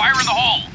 Fire in the hole!